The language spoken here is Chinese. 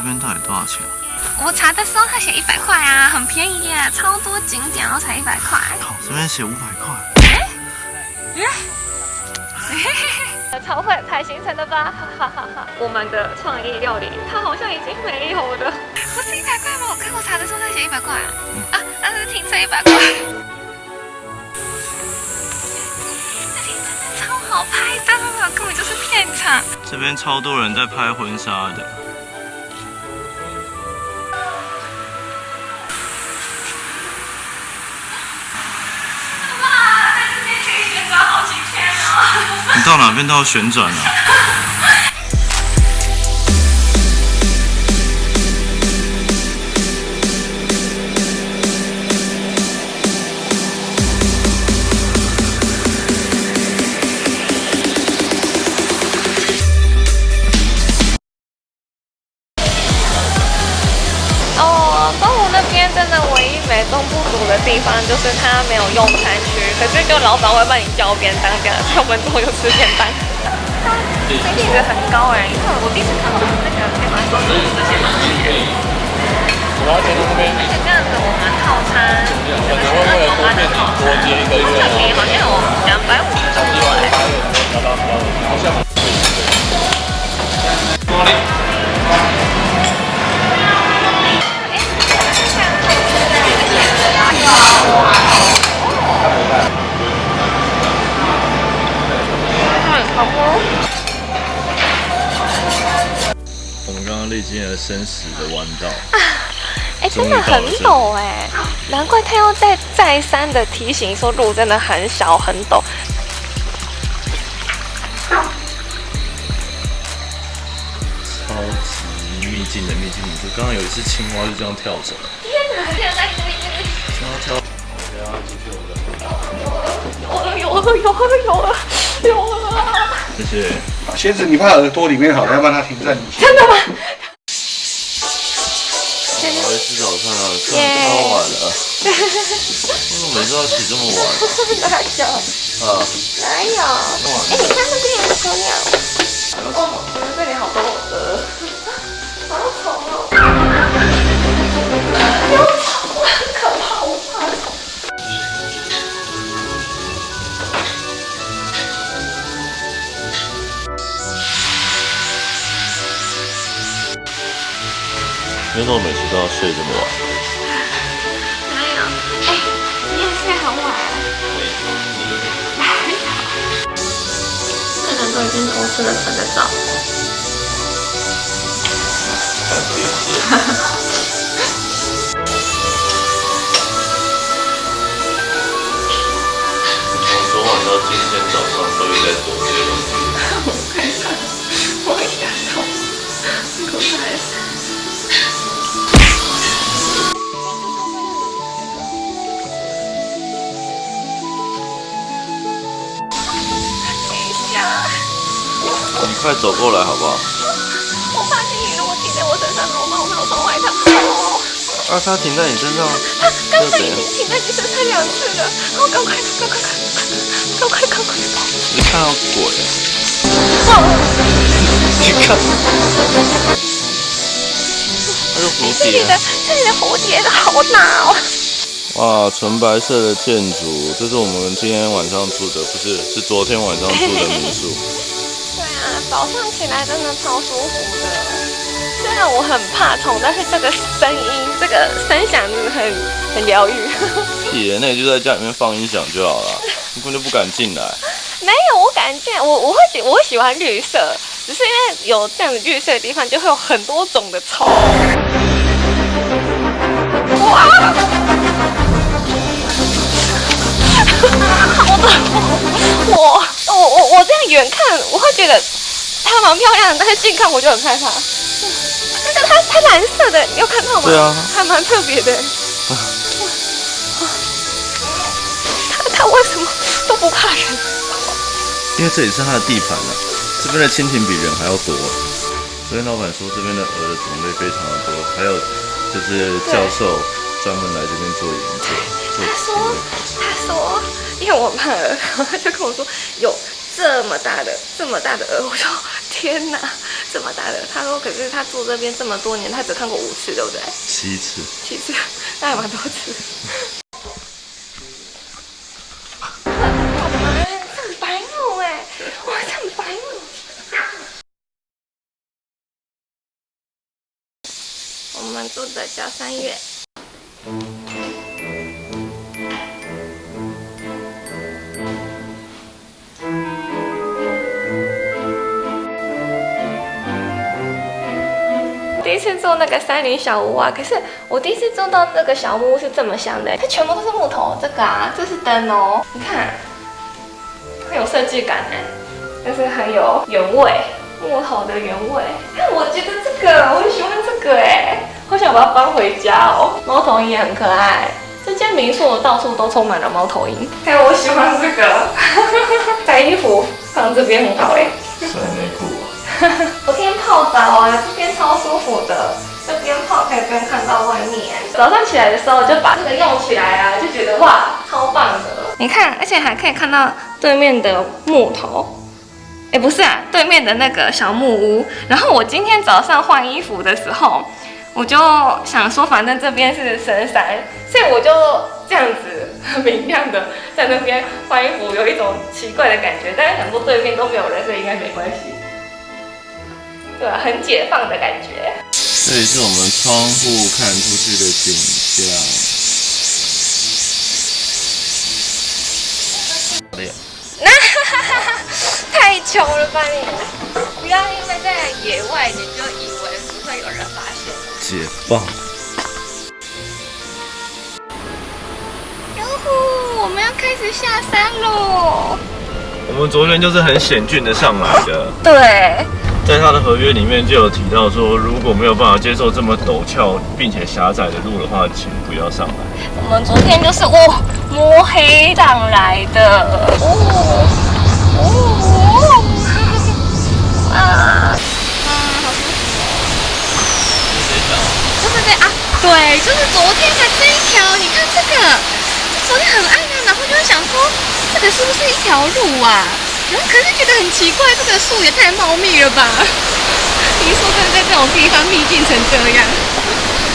边到底多少钱？我查的时候他写一百块啊，很便宜耶，超多景点然后才一百块。好，这边写五百块。超会排行程的吧，哈哈哈哈！我们的创意料理，它好像已经没有了。不是一百块吗？我看我查的时候他写一百块啊，那是停车一百块。超好拍的，根本就是片场。这边超多人在拍婚纱的。你到哪边都要旋转啊？哦，东湖那边真的唯一美中不足的地方就是它没有用餐区，可是就老板会帮你叫便当这样，所以我们中午就吃便当。CP 值很高哎，因为我第一次看到那个面包说是这些东西。我要点那边，而且这样子我们套餐可能会为了多面积多接一个月，特别好像有两百五十一多万八有达到好像。生死的弯道，哎，真的很陡哎，难怪他要再再三的提醒说路真的很小很陡。超级秘境的秘境。就刚刚有一只青蛙就这样跳走，天哪，现在青蛙跳。有了有了有了有了有了！谢谢。鞋子你放耳朵里面好了，要不然它停在你。真的吗？吃早餐了，真的超晚了。为什么每次要起这么晚？哪有？啊，哪有？哎，你看那边有小鸟。哦，我们这里好多鹅，好丑哦。有虫，很可怕，我怕虫。为什么每次都要睡这么晚？这人都已经偷吃了三个早。从昨晚到今天早上都一在做这些东西快走过来好不好？我怕金鱼如果停在我身上怎么办？我没有穿外套。哦啊，它停在你身上，它刚才已？经停在你身上两次了，我，赶快，赶快，赶快，赶快跑！你看到鬼你看，它是蝴蝶啊。这里的这里的蝴蝶的好大哦。哇，纯白色的建筑，这是我们今天晚上住的，不是，是昨天晚上住的民宿。早上起来真的超舒服的。虽然我很怕虫，但是这个声音，这个声响真的很很疗愈。屁耶，那你就在家里面放音响就好了，你根本就不敢进来。没有，我感觉我我会喜我会喜欢绿色，只是因为有这样子绿色的地方，就会有很多种的虫。哇！好的，我我我我这样远看，我会觉得它蛮漂亮的，但是近看我就很害怕。那个它它蓝色的，你有看到吗？对啊还蛮特别的。它它为什么都不怕人？因为这里是它的地盘啊，这边的蜻蜓比人还要多。昨天老板说这边的鹅的种类非常的多，还有就是教授专门来这边做研究，他说。他说，因为我怕鹅，他就跟我说有这么大的这么大的鹅，我说天哪，这么大的。他说可是他住这边这么多年，他只看过五次，对不对？七次，七次，那还蛮多次。很白目哎，哇，很白目。我们住的小三月。第一次住那个山林小屋啊，可是我第一次住到那个小木屋是这么香的，它全部都是木头，这个啊，这是灯哦，你看，很有设计感哎，就是很有原味，木头的原味。看，我觉得这个我很喜欢这个哎，好想把它搬回家哦。猫头鹰也很可爱，这间民宿到处都充满了猫头鹰。看，我喜欢这个，白衣服放这边很好哎。晒内裤。泡澡啊，这边超舒服的，这边泡可以边看到外面。早上起来的时候就把这个用起来啊，就觉得哇，超棒的。你看，而且还可以看到对面的木头，哎，不是啊，对面的那个小木屋。然后我今天早上换衣服的时候，我就想说，反正这边是深山，所以我就这样子很明亮的在那边换衣服，有一种奇怪的感觉。但是想说对面都没有人，所以应该没关系。对啊，很解放的感觉。这里是我们窗户看出去的景象。好嘞。太穷了吧你！不要因为在野外你就以为不会有人发现。解放。哟呼，我们要开始下山喽。我们昨天就是很险峻的上来的。对。在他的合约里面就有提到说，如果没有办法接受这么陡峭并且狭窄的路的话，请不要上来。我们昨天就是哦摸黑上来的，哦哦，啊，啊，好舒服哦。就是这啊，对，就是昨天的这一条，你看这个，昨天很暗啊，然后就会想说，这个是不是一条路啊？可是觉得很奇怪，这个树也太茂密了吧？听说在在这种地方秘境成这样。